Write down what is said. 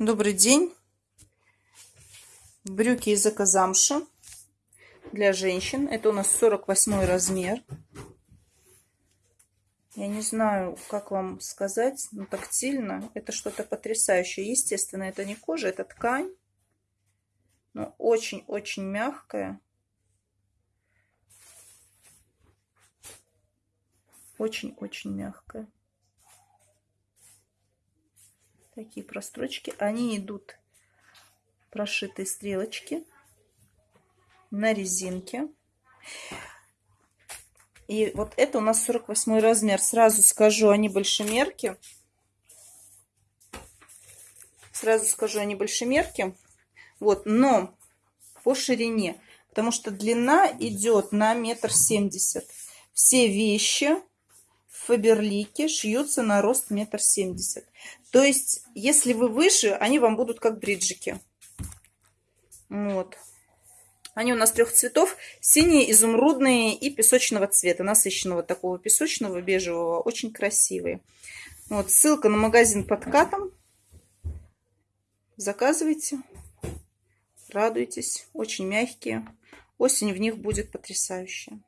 Добрый день. Брюки из экозамши для женщин. Это у нас 48 размер. Я не знаю, как вам сказать, но тактильно это что-то потрясающее. Естественно, это не кожа, это ткань. Но очень-очень мягкая. Очень-очень мягкая такие прострочки. Они идут прошитые стрелочки на резинке. И вот это у нас 48 размер. Сразу скажу, они большемерки. Сразу скажу, они большемерки. Вот, но по ширине. Потому что длина идет на метр семьдесят. Все вещи Фаберлике шьются на рост метр семьдесят. То есть, если вы выше, они вам будут как бриджики. Вот. Они у нас трех цветов. Синие, изумрудные и песочного цвета. Насыщенного такого песочного, бежевого. Очень красивые. Вот, ссылка на магазин под катом. Заказывайте. Радуйтесь. Очень мягкие. Осень в них будет потрясающая.